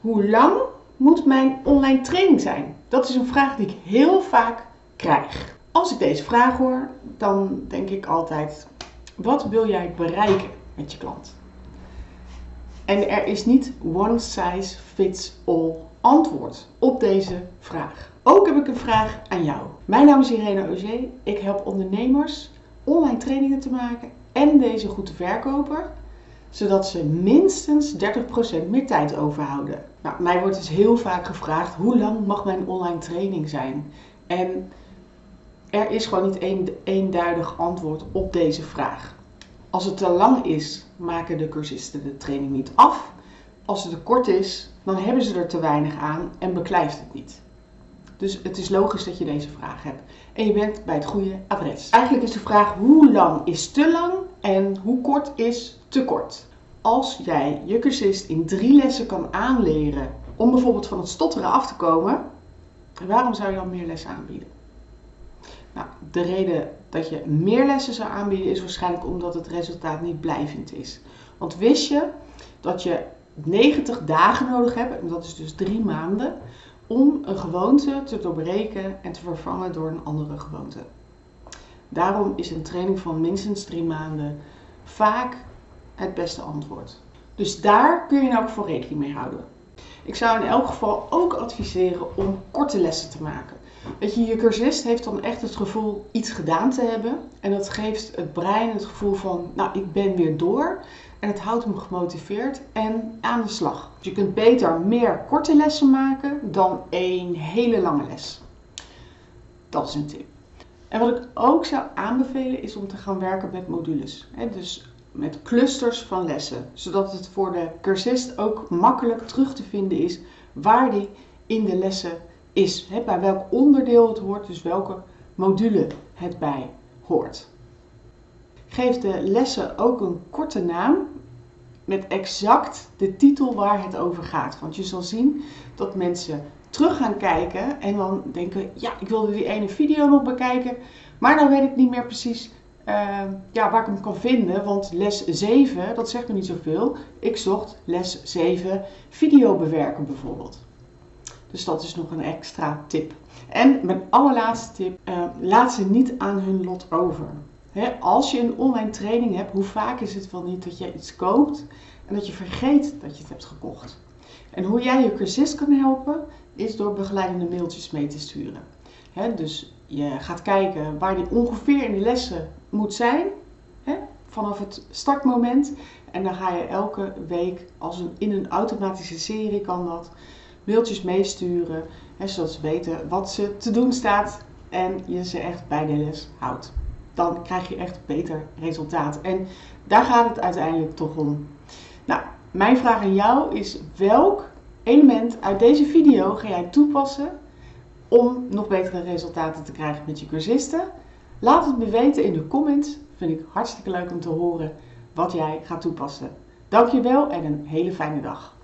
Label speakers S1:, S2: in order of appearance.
S1: Hoe lang moet mijn online training zijn? Dat is een vraag die ik heel vaak krijg. Als ik deze vraag hoor, dan denk ik altijd: wat wil jij bereiken met je klant? En er is niet one size fits all antwoord op deze vraag. Ook heb ik een vraag aan jou. Mijn naam is Irene Auger. Ik help ondernemers online trainingen te maken en deze goed te verkopen, zodat ze minstens 30% meer tijd overhouden. Nou, mij wordt dus heel vaak gevraagd: hoe lang mag mijn online training zijn? En er is gewoon niet een eenduidig antwoord op deze vraag. Als het te lang is, maken de cursisten de training niet af. Als het te kort is, dan hebben ze er te weinig aan en beklijft het niet. Dus het is logisch dat je deze vraag hebt. En je bent bij het goede adres. Eigenlijk is de vraag hoe lang is te lang en hoe kort is te kort. Als jij je cursist in drie lessen kan aanleren om bijvoorbeeld van het stotteren af te komen, waarom zou je dan meer lessen aanbieden? Nou, de reden dat je meer lessen zou aanbieden is waarschijnlijk omdat het resultaat niet blijvend is. Want wist je dat je 90 dagen nodig hebt, en dat is dus drie maanden, om een gewoonte te doorbreken en te vervangen door een andere gewoonte. Daarom is een training van minstens drie maanden vaak het beste antwoord. Dus daar kun je nou voor rekening mee houden. Ik zou in elk geval ook adviseren om korte lessen te maken. Weet je, je cursist heeft dan echt het gevoel iets gedaan te hebben. En dat geeft het brein het gevoel van, nou, ik ben weer door. En het houdt hem gemotiveerd en aan de slag. Dus je kunt beter meer korte lessen maken dan één hele lange les. Dat is een tip. En wat ik ook zou aanbevelen is om te gaan werken met modules. Dus met clusters van lessen. Zodat het voor de cursist ook makkelijk terug te vinden is waar die in de lessen is. Bij welk onderdeel het hoort, dus welke module het bij hoort. Geef de lessen ook een korte naam met exact de titel waar het over gaat. Want je zal zien dat mensen terug gaan kijken en dan denken: ja, ik wilde die ene video nog bekijken, maar dan weet ik niet meer precies uh, ja, waar ik hem kan vinden. Want les 7, dat zegt me niet zoveel. Ik zocht les 7 video bewerken bijvoorbeeld. Dus dat is nog een extra tip. En mijn allerlaatste tip: uh, laat ze niet aan hun lot over als je een online training hebt, hoe vaak is het wel niet dat je iets koopt en dat je vergeet dat je het hebt gekocht? En hoe jij je cursist kan helpen, is door begeleidende mailtjes mee te sturen. dus je gaat kijken waar die ongeveer in de lessen moet zijn, vanaf het startmoment. En dan ga je elke week, als een, in een automatische serie kan dat, mailtjes meesturen, zodat ze weten wat ze te doen staat en je ze echt bij de les houdt dan krijg je echt beter resultaat. En daar gaat het uiteindelijk toch om. Nou, mijn vraag aan jou is: welk element uit deze video ga jij toepassen om nog betere resultaten te krijgen met je cursisten? Laat het me weten in de comments. Vind ik hartstikke leuk om te horen wat jij gaat toepassen. Dankjewel en een hele fijne dag.